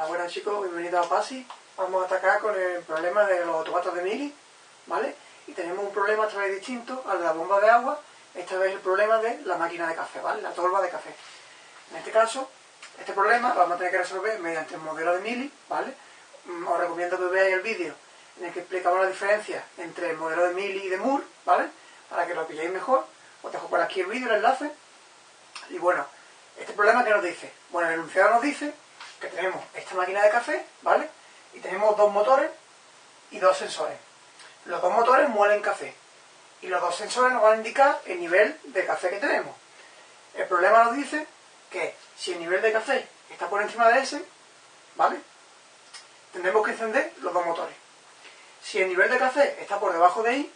Hola, buenas chicos, bienvenidos a PASI. Vamos a atacar con el problema de los automatos de mili, ¿vale? Y tenemos un problema otra vez distinto al de la bomba de agua, esta vez el problema de la máquina de café, ¿vale? La tolva de café. En este caso, este problema lo vamos a tener que resolver mediante el modelo de mili, ¿vale? Mm, os recomiendo que veáis el vídeo en el que explicamos la diferencia entre el modelo de mili y de Moore, ¿vale? Para que lo pilléis mejor. Os dejo por aquí el vídeo, el enlace. Y bueno, este problema que nos dice, bueno, el enunciado nos dice que tenemos esta máquina de café, ¿vale? Y tenemos dos motores y dos sensores. Los dos motores muelen café y los dos sensores nos van a indicar el nivel de café que tenemos. El problema nos dice que si el nivel de café está por encima de ese, ¿vale? Tendremos que encender los dos motores. Si el nivel de café está por debajo de I,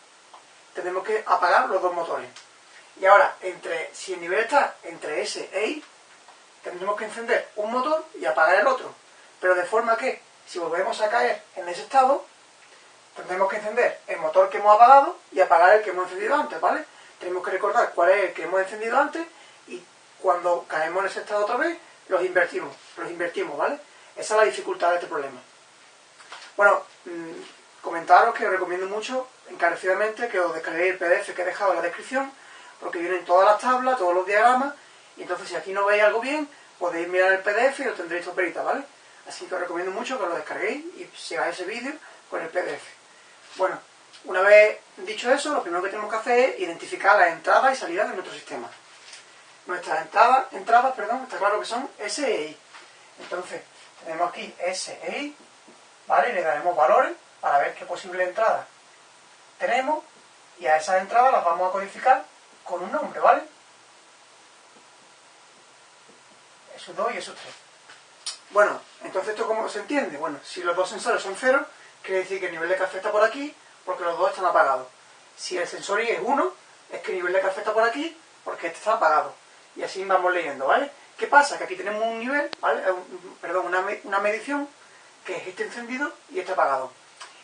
tenemos que apagar los dos motores. Y ahora, entre, si el nivel está entre S e I, tendremos que encender un motor y apagar el otro. Pero de forma que, si volvemos a caer en ese estado, tendremos que encender el motor que hemos apagado y apagar el que hemos encendido antes, ¿vale? Tenemos que recordar cuál es el que hemos encendido antes y cuando caemos en ese estado otra vez, los invertimos, los invertimos, ¿vale? Esa es la dificultad de este problema. Bueno, mmm, comentaros que os recomiendo mucho, encarecidamente, que os descarguéis el PDF que he dejado en la descripción, porque vienen todas las tablas, todos los diagramas, y entonces si aquí no veis algo bien, podéis mirar el PDF y lo tendréis perita, ¿vale? Así que os recomiendo mucho que lo descarguéis y sigáis ese vídeo con el PDF. Bueno, una vez dicho eso, lo primero que tenemos que hacer es identificar las entradas y salidas de nuestro sistema. Nuestras entradas, entradas, perdón, está claro que son S e I. Entonces, tenemos aquí S e I, ¿vale? Y le daremos valores para ver qué posible entrada tenemos y a esas entradas las vamos a codificar con un nombre, ¿vale? Esos dos y esos tres. Bueno, entonces esto cómo se entiende? Bueno, si los dos sensores son cero, quiere decir que el nivel de café está por aquí, porque los dos están apagados. Si el sensor Y es 1, es que el nivel de café está por aquí, porque este está apagado. Y así vamos leyendo, ¿vale? ¿Qué pasa? Que aquí tenemos un nivel, ¿vale? perdón, una, una medición, que es este encendido y este apagado.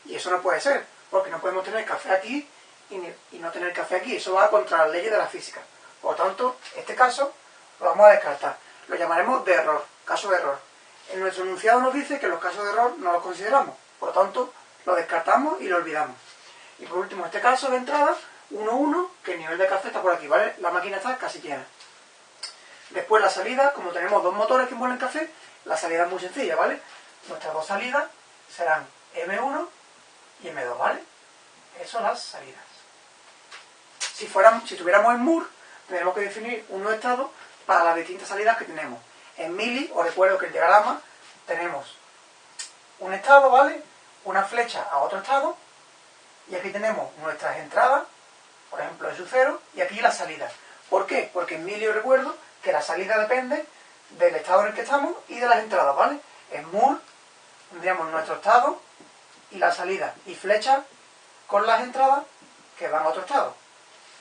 Y eso no puede ser, porque no podemos tener café aquí y, no tener café aquí. Eso va contra las leyes de la física. Por lo tanto, este caso lo vamos a descartar. Lo llamaremos de error, caso de error. En nuestro enunciado nos dice que los casos de error no los consideramos. Por lo tanto, lo descartamos y lo olvidamos. Y por último, este caso de entrada, 1,1, que el nivel de café está por aquí, ¿vale? La máquina está casi llena. Después la salida, como tenemos dos motores que muelen café, la salida es muy sencilla, ¿vale? Nuestras dos salidas serán M1 y M2, ¿vale? Eso son las salidas. Si, fuéramos, si tuviéramos en Moore, tendríamos que definir un estado para las distintas salidas que tenemos. En Mili, os recuerdo que en diagrama tenemos un estado, ¿vale? Una flecha a otro estado, y aquí tenemos nuestras entradas, por ejemplo, en su cero, y aquí la salida. ¿Por qué? Porque en Mili os recuerdo que la salida depende del estado en el que estamos y de las entradas, ¿vale? En Moore tendríamos nuestro estado y la salida, y flecha con las entradas que van a otro estado.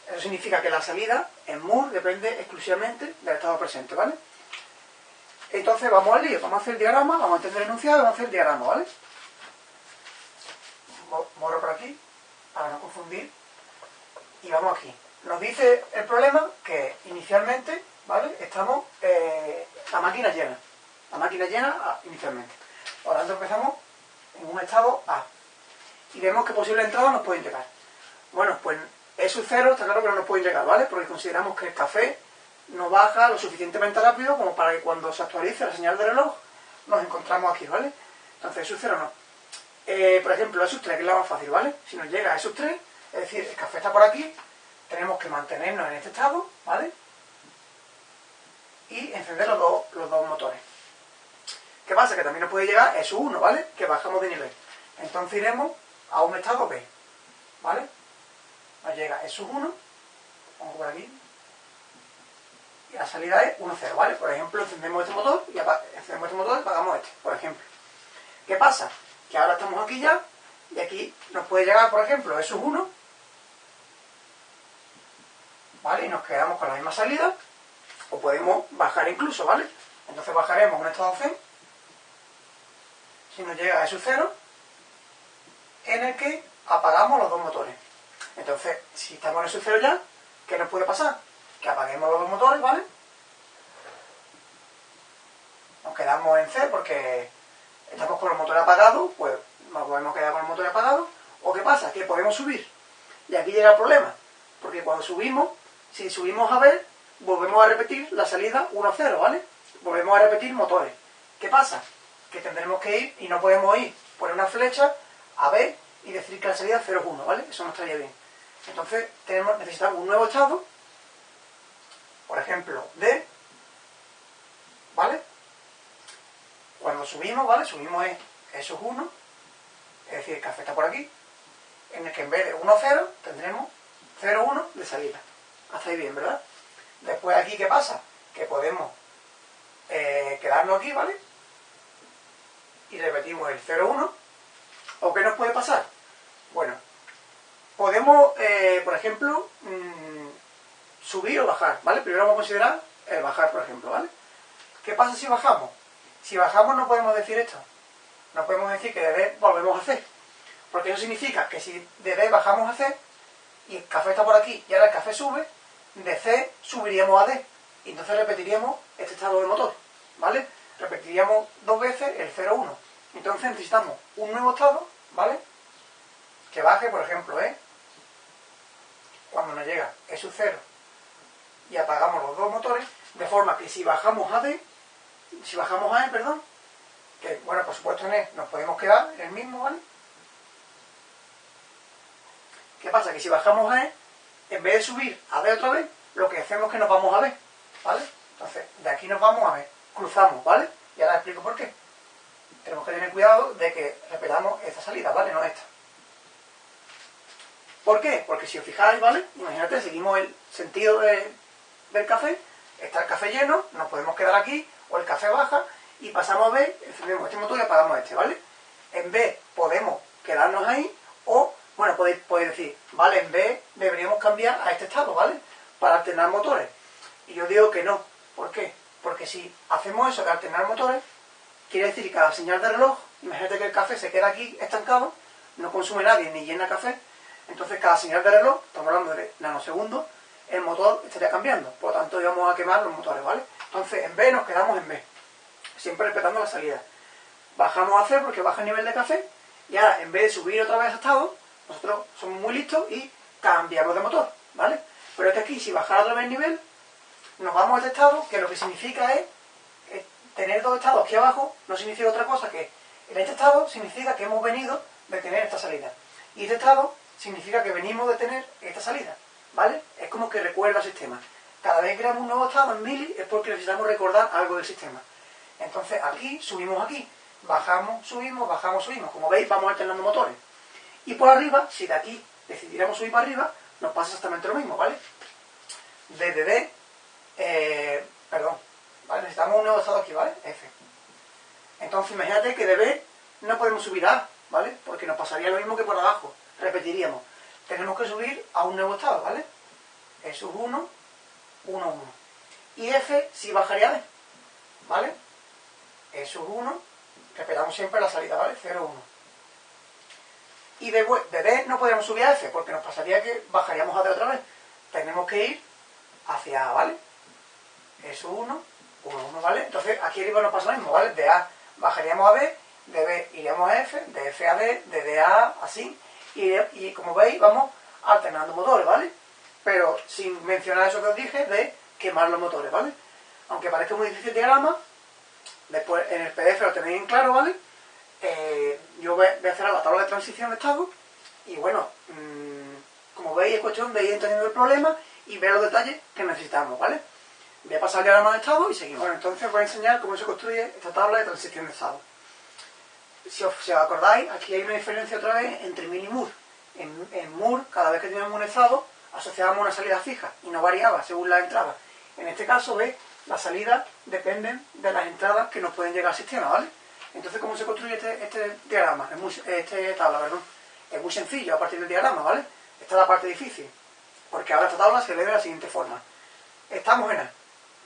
Eso significa que la salida en Moore depende exclusivamente del estado presente, ¿vale? Entonces vamos al lío, vamos a hacer el diagrama, vamos a entender el enunciado vamos a hacer el diagrama, ¿vale? Borro por aquí, para no confundir. Y vamos aquí. Nos dice el problema que inicialmente, ¿vale? Estamos, eh, la máquina llena. La máquina llena ah, inicialmente. Por lo tanto empezamos en un estado A. Y vemos que posibles entradas nos pueden llegar. Bueno, pues eso cero está claro que no nos puede llegar, ¿vale? Porque consideramos que el café no baja lo suficientemente rápido como para que cuando se actualice la señal de reloj nos encontramos aquí, ¿vale? Entonces, eso cero no. Eh, por ejemplo, esos 3, que es la más fácil, ¿vale? Si nos llega a esos 3, es decir, el café está por aquí, tenemos que mantenernos en este estado, ¿vale? Y encender los dos, los dos motores. ¿Qué pasa? Que también nos puede llegar eso 1, ¿vale? Que bajamos de nivel. Entonces iremos a un estado B, ¿vale? Nos llega eso 1, vamos por aquí, y la salida es 1, 0, ¿vale? Por ejemplo, encendemos este motor y encendemos este motor y apagamos este, por ejemplo. ¿Qué pasa? Que ahora estamos aquí ya y aquí nos puede llegar, por ejemplo, eso 1, ¿vale? Y nos quedamos con la misma salida, o podemos bajar incluso, ¿vale? Entonces bajaremos un estado C, si nos llega a eso 0, en el que apagamos los dos motores. Entonces, si estamos en eso 0 ya, ¿qué nos puede pasar? Que apaguemos los dos motores, ¿vale? Nos quedamos en C porque estamos con el motor apagado, pues nos podemos quedar con el motor apagado. ¿O qué pasa? Que podemos subir. Y aquí llega el problema. Porque cuando subimos, si subimos a ver, volvemos a repetir la salida 1-0, ¿vale? Volvemos a repetir motores. ¿Qué pasa? Que tendremos que ir y no podemos ir poner una flecha a B y decir que la salida es 0-1, ¿vale? Eso no estaría bien. Entonces tenemos, necesitamos un nuevo estado, por ejemplo, D, ¿vale? Cuando subimos, ¿vale? Subimos es, eso es 1, es decir, café está por aquí, en el que en vez de 1-0 tendremos 0-1 de salida. Hasta ahí bien, ¿verdad? Después aquí, ¿qué pasa? Que podemos eh, quedarnos aquí, ¿vale? Y repetimos el 0-1. ¿O qué nos puede pasar? Bueno, podemos, eh, por ejemplo, mmm, subir o bajar, ¿vale? Primero vamos a considerar el bajar, por ejemplo, ¿vale? ¿Qué pasa si bajamos? Si bajamos no podemos decir esto. No podemos decir que de D volvemos a C. Porque eso significa que si de D bajamos a C, y el café está por aquí, y ahora el café sube, de C subiríamos a D. Y entonces repetiríamos este estado del motor, ¿vale? Repetiríamos dos veces el 0,1. Entonces necesitamos un nuevo estado, ¿vale? Que baje, por ejemplo, ¿eh? Cuando nos llega E sub 0 y apagamos los dos motores, de forma que si bajamos a D, si bajamos a E, perdón, que bueno, por supuesto en E nos podemos quedar en el mismo, ¿vale? ¿Qué pasa? Que si bajamos a E, en vez de subir a D otra vez, lo que hacemos es que nos vamos a B, ¿vale? Entonces, de aquí nos vamos a B, cruzamos, ¿vale? Y ahora explico por qué. Tenemos que tener cuidado de que repetamos esta salida, ¿vale? No esta. ¿Por qué? Porque si os fijáis, ¿vale? Imagínate, seguimos el sentido de, del café, está el café lleno, nos podemos quedar aquí, o el café baja, y pasamos a B, encendemos este motor y apagamos este, ¿vale? En B podemos quedarnos ahí, o, bueno, podéis, podéis decir, vale, en B deberíamos cambiar a este estado, ¿vale? Para alternar motores. Y yo digo que no. ¿Por qué? Porque si hacemos eso de alternar motores, quiere decir que cada señal de reloj, imagínate que el café se queda aquí estancado, no consume nadie ni llena café, entonces cada señal de reloj, estamos hablando de nanosegundos, el motor estaría cambiando. Por lo tanto, íbamos a quemar los motores, ¿vale? Entonces, en B nos quedamos en B. Siempre respetando la salida. Bajamos a C porque baja el nivel de café. Y ahora, en vez de subir otra vez a estado, nosotros somos muy listos y cambiamos de motor, ¿vale? Pero es que aquí, si bajara otra vez el nivel, nos vamos a este estado, que lo que significa es, es tener dos estados aquí abajo, no significa otra cosa que en este estado significa que hemos venido de tener esta salida. Y este estado significa que venimos de tener esta salida. ¿Vale? Es como que recuerda el sistema. Cada vez que creamos un nuevo estado en mili es porque necesitamos recordar algo del sistema. Entonces aquí, subimos aquí, bajamos, subimos, bajamos, subimos. Como veis, vamos alternando motores. Y por arriba, si de aquí decidiéramos subir para arriba, nos pasa exactamente lo mismo, ¿vale? Desde D, eh, perdón, ¿vale? Necesitamos un nuevo estado aquí, ¿vale? F. Entonces imagínate que de B no podemos subir A, ¿vale? Porque nos pasaría lo mismo que por abajo. Repetiríamos tenemos que subir a un nuevo estado, ¿vale? E sub 1, 1, 1. Y F sí bajaría D, ¿vale? E sub 1, respetamos siempre la salida, ¿vale? 0, 1. Y de, D no podríamos subir a F, porque nos pasaría que bajaríamos a D otra vez. Tenemos que ir hacia A, ¿vale? E sub 1, 1, 1, ¿vale? Entonces aquí arriba nos pasa lo mismo, ¿vale? De A bajaríamos a B, de B iríamos a F, de F a D, de D a A, así y, como veis vamos alternando motores, ¿vale? Pero sin mencionar eso que os dije de quemar los motores, ¿vale? Aunque parezca muy difícil el diagrama, después en el PDF lo tenéis en claro, ¿vale? Eh, yo voy a hacer la tabla de transición de estado y bueno, mmm, como veis es cuestión de ir entendiendo el problema y ver los detalles que necesitamos, ¿vale? Voy a pasar el diagrama de estado y seguimos. Bueno, entonces voy a enseñar cómo se construye esta tabla de transición de estado si os, si os, acordáis, aquí hay una diferencia otra vez entre Min y Moore. En, en Moore, cada vez que teníamos un estado, asociábamos una salida fija y no variaba según la entrada. En este caso, ¿ves? Las salidas dependen de las entradas que nos pueden llegar al sistema, ¿vale? Entonces, ¿cómo se construye este, este diagrama? Es muy, este tabla, perdón. Es muy sencillo a partir del diagrama, ¿vale? Esta es la parte difícil. Porque ahora esta tabla se lee de la siguiente forma. Estamos en A,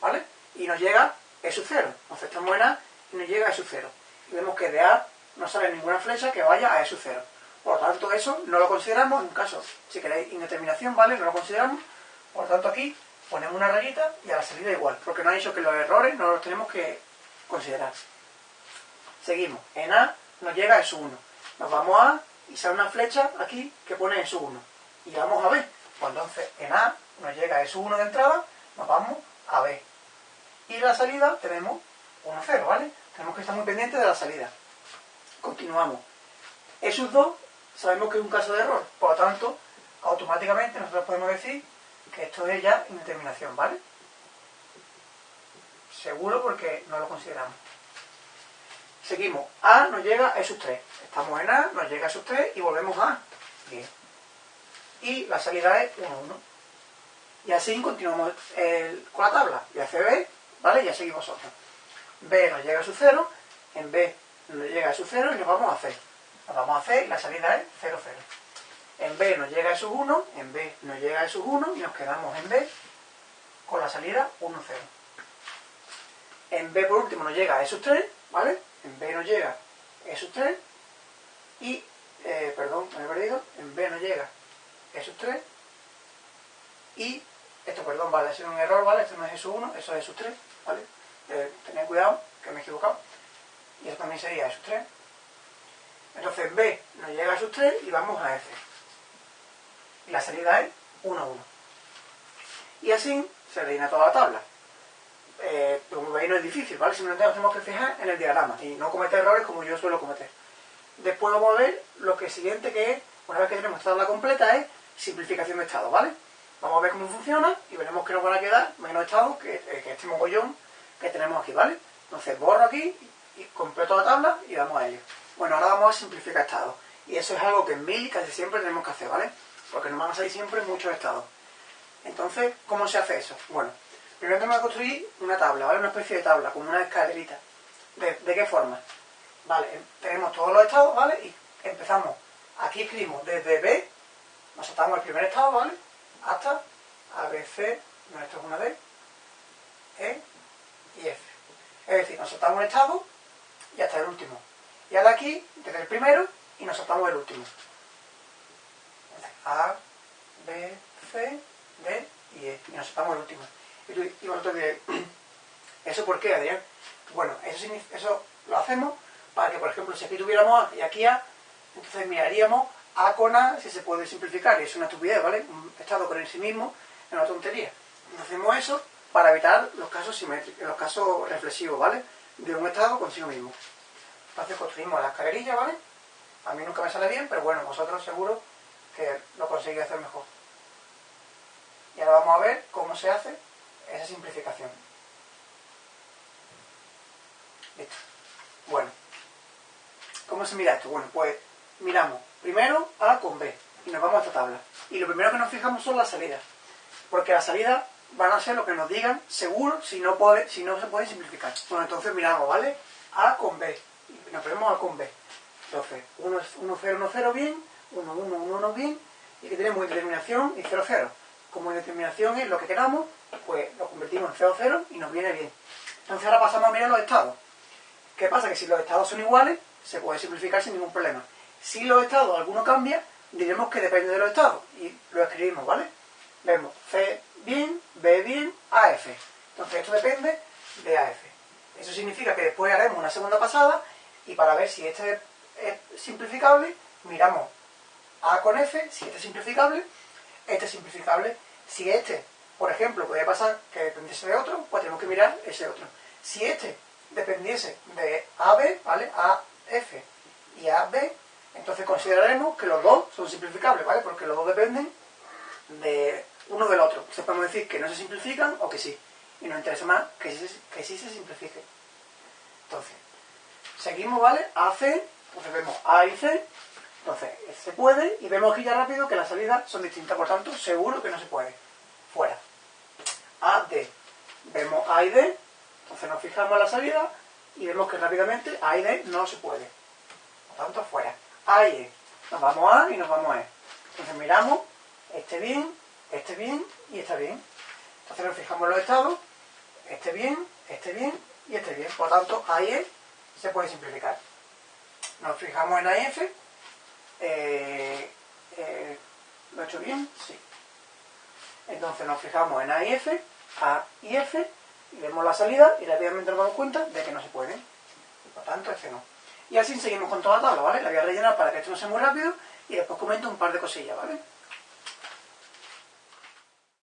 ¿vale? Y nos llega E sub 0. Entonces estamos en A y nos llega E sub 0. Y vemos que de A no sale ninguna flecha que vaya a E sub 0. Por lo tanto, eso no lo consideramos, en un caso, si queréis, indeterminación, ¿vale? No lo consideramos. Por lo tanto, aquí ponemos una rayita y a la salida igual, porque no ha dicho que los errores no los tenemos que considerar. Seguimos. En A nos llega S1. Nos vamos a A y sale una flecha aquí que pone S1. Y vamos a B. Pues entonces en A nos llega S1 de entrada, nos vamos a B. Y la salida tenemos 1, 0, ¿vale? Tenemos que estar muy pendientes de la salida. Continuamos. Esos dos sabemos que es un caso de error. Por lo tanto, automáticamente nosotros podemos decir que esto es ya indeterminación, ¿vale? Seguro porque no lo consideramos. Seguimos. A nos llega a esos 3. Estamos en A, nos llega a esos 3 y volvemos a. Bien. Y la salida es 1, 1. Y así continuamos con la tabla. Y hace B, ¿vale? Ya seguimos otro. B nos llega a su 0, en B nos llega a su 0 y nos vamos a C. Nos vamos a C y la salida es 0, 0. En B nos llega a su 1, en B nos llega a su 1 y nos quedamos en B con la salida 1, 0. En B por último nos llega a esos 3, ¿vale? En B nos llega a esos 3 y, eh, perdón, me he perdido, en B nos llega a esos 3 y, esto perdón, vale, ha sido un error, ¿vale? Esto no es esos 1, eso es esos 3, ¿vale? Eh, tened cuidado, que me he equivocado. Y esto también sería esos 3. Entonces en B nos llega a esos 3 y vamos a F. Y la salida es 1, 1. Y así se rellena toda la tabla eh, como veis no es difícil, ¿vale? Simplemente nos tenemos que fijar en el diagrama y no cometer errores como yo suelo cometer. Después vamos a ver lo que siguiente que es, una vez que tenemos esta tabla completa, es simplificación de estados, ¿vale? Vamos a ver cómo funciona y veremos que nos van a quedar menos estados que, eh, que este mogollón que tenemos aquí, ¿vale? Entonces borro aquí y completo la tabla y vamos a ello. Bueno, ahora vamos a simplificar estados. Y eso es algo que en Mil casi siempre tenemos que hacer, ¿vale? Porque nos van a salir siempre muchos estados. Entonces, ¿cómo se hace eso? Bueno, Primero tenemos que construir una tabla, ¿vale? Una especie de tabla, como una escalerita. ¿De, qué forma? Vale, tenemos todos los estados, ¿vale? Y empezamos. Aquí escribimos desde B, nos saltamos el primer estado, ¿vale? Hasta A, B, es una D, E y F. Es decir, nos saltamos un estado y hasta el último. Y ahora aquí, desde el primero, y nos saltamos el último. A, B, C, D y E. Y nos saltamos el último. Y vosotros diréis, ¿eso por qué, Adrián? Bueno, eso, eso lo hacemos para que, por ejemplo, si aquí tuviéramos A y aquí A, entonces miraríamos A con A si se puede simplificar. Y es una estupidez, ¿vale? Un estado con el sí mismo es una tontería. hacemos eso para evitar los casos simétricos, los casos reflexivos, ¿vale? De un estado consigo mismo. Entonces construimos la escalerilla, ¿vale? A mí nunca me sale bien, pero bueno, vosotros seguro que lo conseguís hacer mejor. Y ahora vamos a ver cómo se hace esa simplificación. Listo. Bueno, ¿cómo se mira esto? Bueno, pues miramos primero A con B y nos vamos a esta tabla. Y lo primero que nos fijamos son las salidas. Porque las salidas van a ser lo que nos digan seguro si no, puede, si no se puede simplificar. Bueno, entonces miramos, ¿vale? A con B. Nos ponemos A con B. Entonces, 1, 1, 0, 1, 0 bien, 1, 1, 1, 1 bien, y que tenemos indeterminación y 0, 0. Como indeterminación es lo que queramos, pues lo convertimos en 0, 0 y nos viene bien. Entonces ahora pasamos a mirar los estados. ¿Qué pasa? Que si los estados son iguales, se puede simplificar sin ningún problema. Si los estados alguno cambia, diremos que depende de los estados. Y lo escribimos, ¿vale? Vemos C bien, B bien, AF. Entonces esto depende de AF. Eso significa que después haremos una segunda pasada y para ver si este es simplificable, miramos A con F, si este es simplificable, este es simplificable, si este por ejemplo, podría pasar que dependiese de otro, pues tenemos que mirar ese otro. Si este dependiese de AB, ¿vale? AF y AB, entonces consideraremos que los dos son simplificables, ¿vale? Porque los dos dependen de uno del otro. Entonces podemos decir que no se simplifican o que sí. Y nos interesa más que sí, se simplifique. Entonces, seguimos, ¿vale? AC, entonces vemos A y C, entonces se puede y vemos aquí ya rápido que las salidas son distintas, por tanto, seguro que no se puede. Fuera. A, D. Vemos A y D, entonces nos fijamos en la salida y vemos que rápidamente A y D no se puede. Por tanto, fuera. A y E. Nos vamos a y nos vamos a E. Entonces miramos, este bien, este bien y este bien. Entonces nos fijamos los estados, este bien, este bien y este bien. Por tanto, A y E se puede simplificar. Nos fijamos en A y F. Eh, eh, ¿Lo he hecho bien? Sí. Entonces nos fijamos en A y F a y F, y vemos la salida y rápidamente nos damos cuenta de que no se puede. Por tanto, este no. Y así seguimos con toda la tabla, ¿vale? La voy a rellenar para que esto no sea muy rápido y después comento un par de cosillas, ¿vale?